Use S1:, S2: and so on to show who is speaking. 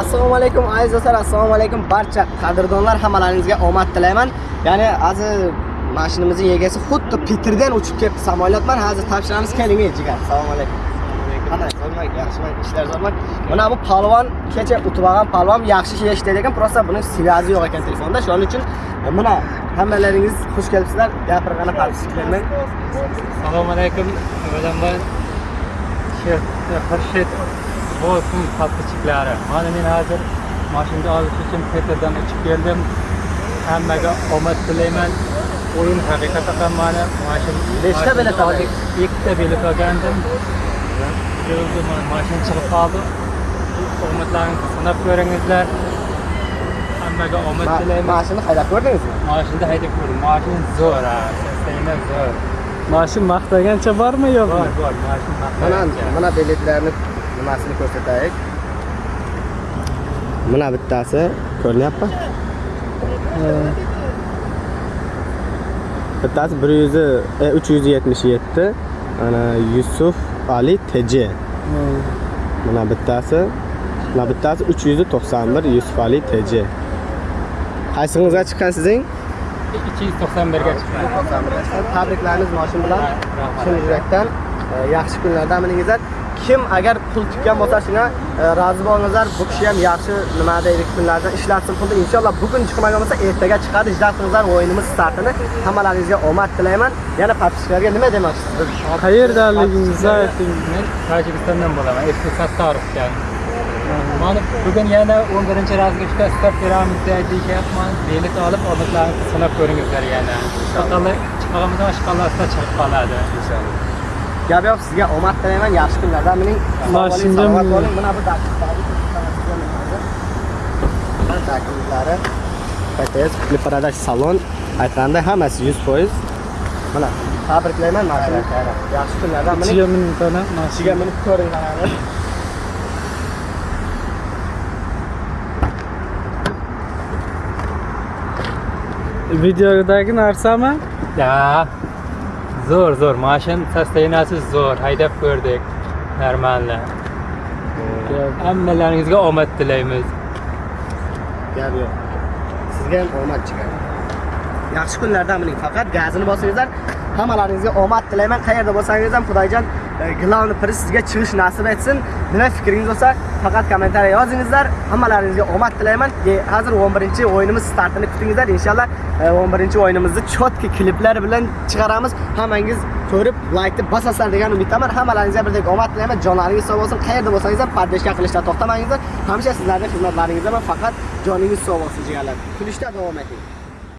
S1: assalomu alaykum aziz do'stlar assalomu alaykum. Barcha qadrdonlar hammalaringizga omad tilayman. Ya'ni hozir mashinamizning egasi xuddi peterdan uchib kelibdi samolyotman. Hozir topshiramiz keling jigar. Assalomu alaykum. Qanday? Zo'rman yaxshiman ishlar zo'rman mana bu palvon kecha o'tib olgan palvon yaxshi ish ishlaydi ekan просто buni связи yo'q ekan telefonda. Shuning uchun e, mana hammalaringiz xush kelibsizlar. Gapirgani подписчиклармен
S2: Assalomu alaykum. Avvalambor shu Xurshid bo'lsin podpischiklari. Mana men hozir mashina olish uchun Petrdan uchib keldim. Hammaga omad tilayman. O'yin haqiqatan ham mani mashina
S1: Nechta bilet olding?
S2: Ikkita bilet olgandim. O'zi mashina chiqib qoldi. Omadlaringizni sinab ko'ringizlar. Hammaga omad tilayman.
S1: mashinani haydab ko'rdingizmi
S2: Mashinada haydab ko'rdim. Mashina zo'r, ha. Sistema zo'r.
S3: Mashin maqtagancha bormi yo'qmi?
S2: Bor, bor, mashina
S1: mana
S2: maqtagancha.
S1: mana biletlarni nimasini ko'rsataylik mana bittasi ko'rinyapti bittasi bir yuz e, uch yuz yetmish yetti. Mana yusuf ali tj mana bittasi mana bittasi uch yuz to'qson bir yusuf ali tj qaysig'ingizga chiqqan sizning
S2: 291 ga chiqqan.
S1: tabriklarimiz moshin bilan. Chin yurakdan e, yaxshi kunlarda miningizlar kim agar pul tikkan bo'lsa shunga e, rozi bo'lingizlar bu kishi ham yaxshi nima deylik kunlarda ishlatsin pulni inshaalloh bugun chiqmagan bo'lsa ertaga chiqadi qilingizlar o'yinimiz startini hammalaringizga omad tilayman yana podpischilarga nima demoqchisiz
S3: Qayerdanligingizni ayting.
S2: Men Tojikistondan bo'laman. Eski Sattorovdan. Mana bugun yana 11 razvedka start beramiz deyishyapman. Bilet olib, odatlarni sinab ko'ringizlar yana. Chiqmaganimizdan shaqallasida chiqib qoladi.
S1: Gap yo'q sizga omad tilayman. Yaxshi kunlarda salomat
S3: mining.
S1: bo'ling mana bu dakiklari pts kuchli paradaj salon. Aytganda hammasi yuz foiz. Mana tabriklayman mashina yaxshi kunlarda
S3: Ichiga minutani
S1: ichiga minib ko'ringlar
S3: Videodagi narsami?
S2: Ya. Zo'r, zo'r. Mashin sostenasi zo'r. Haydab ko'rdik. Normalni. Hammalaringizga omad tilaymiz.
S1: gap yo'q sizga ham omad chiqadi yaxshi kunlarda mining faqat gazini bosingizlar hammalaringizga omad tilayman qayerda bo'lsangiz ham xudoyjon e, главный sizga chiqish nasib etsin. Nima fikringiz bo'lsa faqat kommentariya yozingizlar. Hammalaringizga omad tilayman. E, hozir 11 o'yinimiz startini kutingizlar. Inshaalloh e, 11 o'yinimizni chotki kliplar bilan chiqaramiz. Hammangiz ko'rib laykni bosasizlar degan umiddaman. Hammalaringizga birdek omad tilayman. Jonlaringiz sog' bo'lsin. Qayerda bo'lsangiz ham pardeshka qilishdan to'xtamangizlar hamisha sizlarning xizmatlaringizdaman faqat joningiz sog' bo'lsin jigarlar. Kulishda davom eting.